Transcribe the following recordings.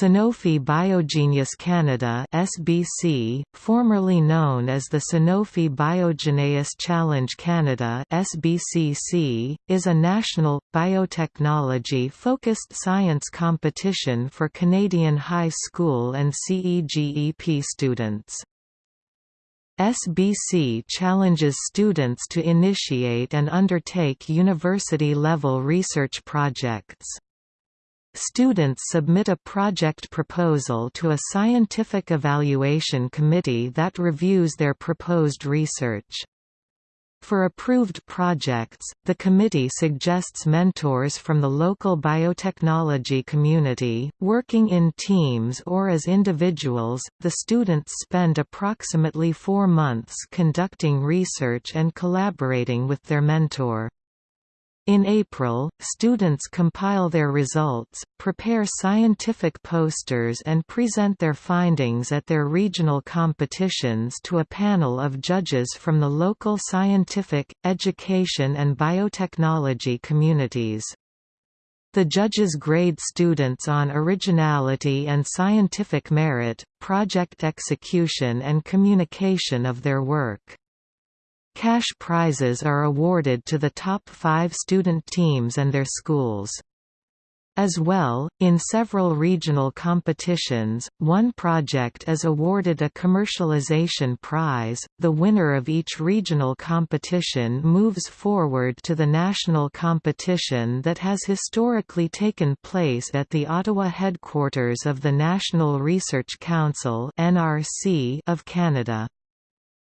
Sanofi Biogenius Canada (SBC), formerly known as the Sanofi BioGENEius Challenge Canada (SBCC), is a national biotechnology-focused science competition for Canadian high school and CEGEP students. SBC challenges students to initiate and undertake university-level research projects. Students submit a project proposal to a scientific evaluation committee that reviews their proposed research. For approved projects, the committee suggests mentors from the local biotechnology community, working in teams or as individuals. The students spend approximately four months conducting research and collaborating with their mentor. In April, students compile their results, prepare scientific posters and present their findings at their regional competitions to a panel of judges from the local scientific, education and biotechnology communities. The judges grade students on originality and scientific merit, project execution and communication of their work. Cash prizes are awarded to the top five student teams and their schools. As well, in several regional competitions, one project is awarded a commercialization prize. The winner of each regional competition moves forward to the national competition that has historically taken place at the Ottawa headquarters of the National Research Council of Canada.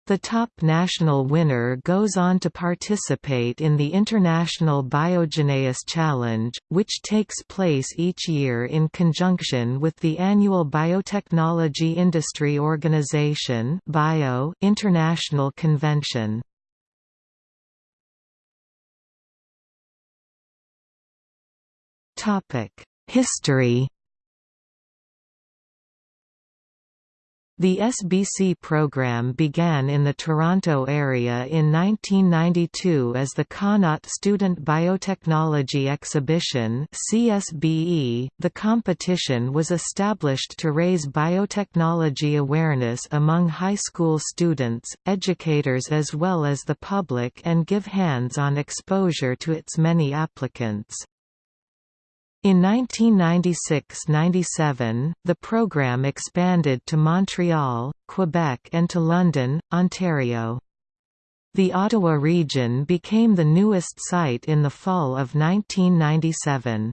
The top national winner goes on to participate in the International BioGENEius Challenge, which takes place each year in conjunction with the annual Biotechnology Industry Organization Bio International Convention. History The SBC program began in the Toronto area in 1992 as the Connaught Student Biotechnology Exhibition (CSBE). The competition was established to raise biotechnology awareness among high school students, educators as well as the public and give hands-on exposure to its many applicants. In 1996–97, the program expanded to Montreal, Quebec and to London, Ontario. The Ottawa region became the newest site in the fall of 1997.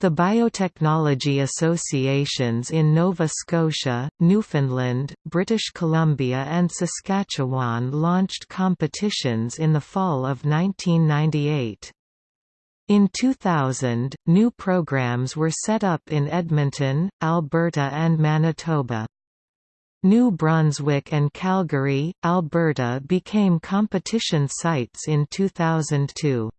The biotechnology associations in Nova Scotia, Newfoundland, British Columbia and Saskatchewan launched competitions in the fall of 1998. In 2000, new programs were set up in Edmonton, Alberta and Manitoba. New Brunswick and Calgary, Alberta became competition sites in 2002.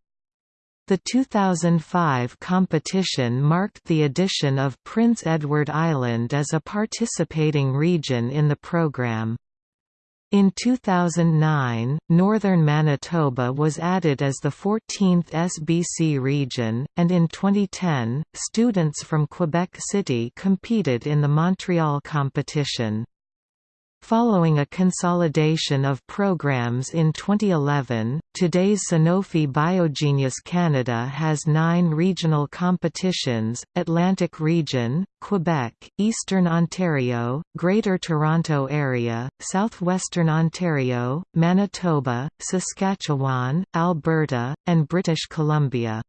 The 2005 competition marked the addition of Prince Edward Island as a participating region in the program. In 2009, northern Manitoba was added as the 14th SBC region, and in 2010, students from Quebec City competed in the Montreal competition. Following a consolidation of programs in 2011, today's Sanofi Biogenius Canada has nine regional competitions, Atlantic Region, Quebec, Eastern Ontario, Greater Toronto Area, Southwestern Ontario, Manitoba, Saskatchewan, Alberta, and British Columbia.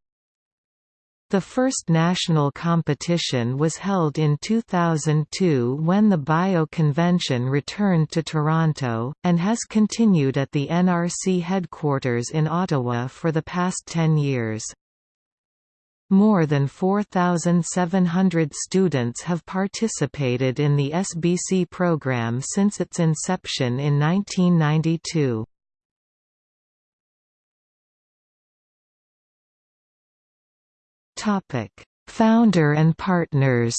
The first national competition was held in 2002 when the Bio Convention returned to Toronto, and has continued at the NRC headquarters in Ottawa for the past 10 years. More than 4,700 students have participated in the SBC program since its inception in 1992. Founder and partners.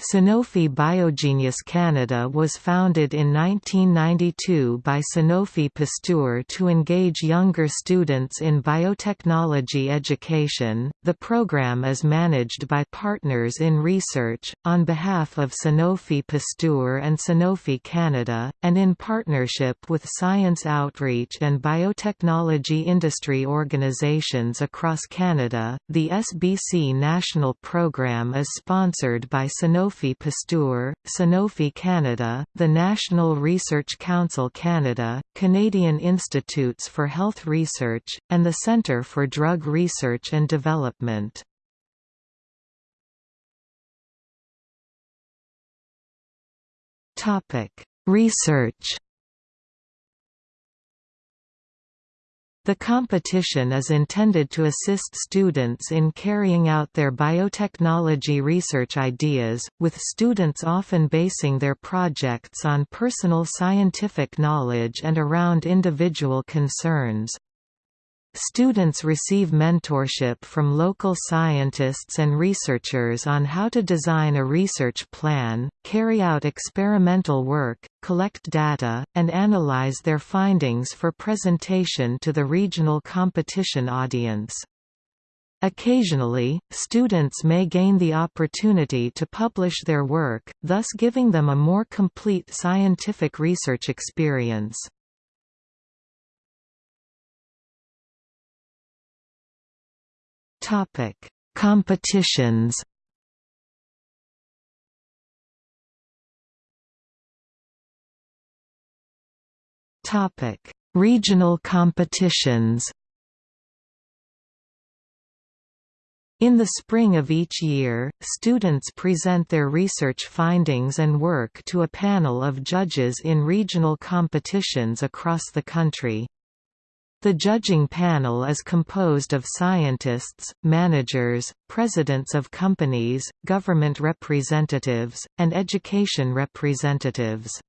Sanofi Biogenius Canada was founded in 1992 by Sanofi Pasteur to engage younger students in biotechnology education. The program is managed by Partners in Research, on behalf of Sanofi Pasteur and Sanofi Canada, and in partnership with science outreach and biotechnology industry organizations across Canada. The SBC National Program is sponsored by Sanofi Sanofi Pasteur, Sanofi Canada, the National Research Council Canada, Canadian Institutes for Health Research, and the Centre for Drug Research and Development. Research The competition is intended to assist students in carrying out their biotechnology research ideas, with students often basing their projects on personal scientific knowledge and around individual concerns. Students receive mentorship from local scientists and researchers on how to design a research plan, carry out experimental work, collect data, and analyze their findings for presentation to the regional competition audience. Occasionally, students may gain the opportunity to publish their work, thus giving them a more complete scientific research experience. Topic: Competitions. Topic: Regional competitions. In the spring of each year, students present their research findings and work to a panel of judges in regional competitions across the country. The judging panel is composed of scientists, managers, presidents of companies, government representatives, and education representatives.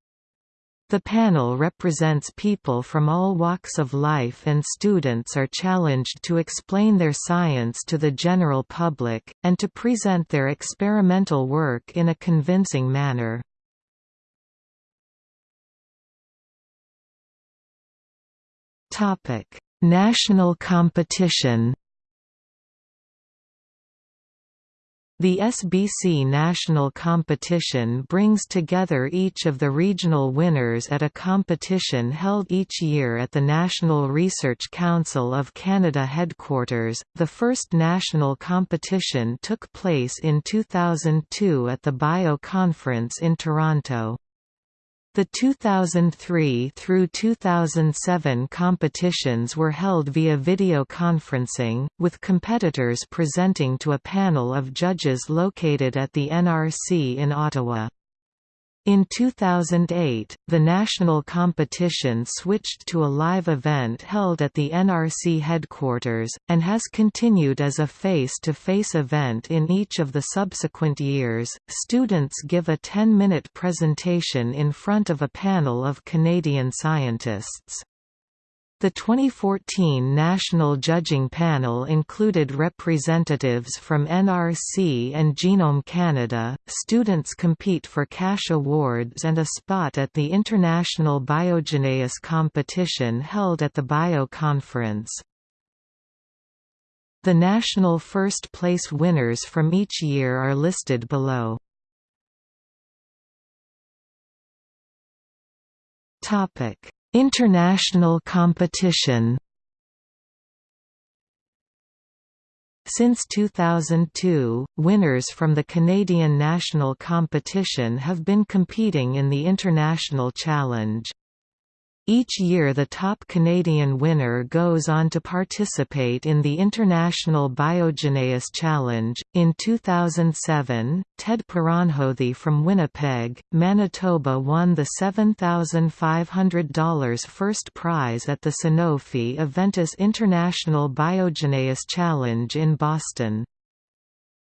The panel represents people from all walks of life and students are challenged to explain their science to the general public, and to present their experimental work in a convincing manner. Topic: National competition. The SBC National Competition brings together each of the regional winners at a competition held each year at the National Research Council of Canada headquarters. The first national competition took place in 2002 at the Bio Conference in Toronto. The 2003 through 2007 competitions were held via video conferencing, with competitors presenting to a panel of judges located at the NRC in Ottawa. In 2008, the national competition switched to a live event held at the NRC headquarters, and has continued as a face-to-face event in each of the subsequent years. Students give a 10-minute presentation in front of a panel of Canadian scientists. The 2014 National Judging Panel included representatives from NRC and Genome Canada. Students compete for cash awards and a spot at the International BioGENEius competition held at the Bio Conference. The national first place winners from each year are listed below. Topic International competition Since 2002, winners from the Canadian national competition have been competing in the International Challenge. Each year the top Canadian winner goes on to participate in the International BioGENEius Challenge. In 2007, Ted Paranjothi from Winnipeg, Manitoba won the $7,500 first prize at the Sanofi Aventis International Biogeneus Challenge in Boston.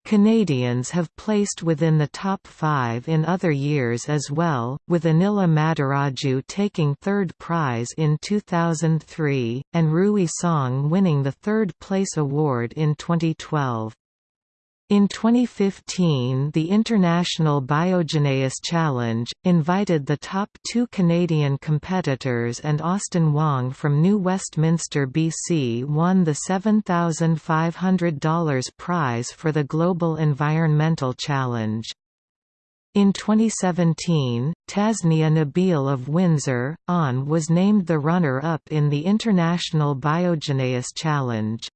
Canadians have placed within the top five in other years as well, with Anila Madiraju taking third prize in 2003, and Rui Song winning the third place award in 2012. In 2015 the International Biogenesis Challenge, invited the top two Canadian competitors and Austin Wong from New Westminster BC won the $7,500 prize for the Global Environmental Challenge. In 2017, Tasnia Nabil of Windsor, ON was named the runner-up in the International Biogenesis Challenge.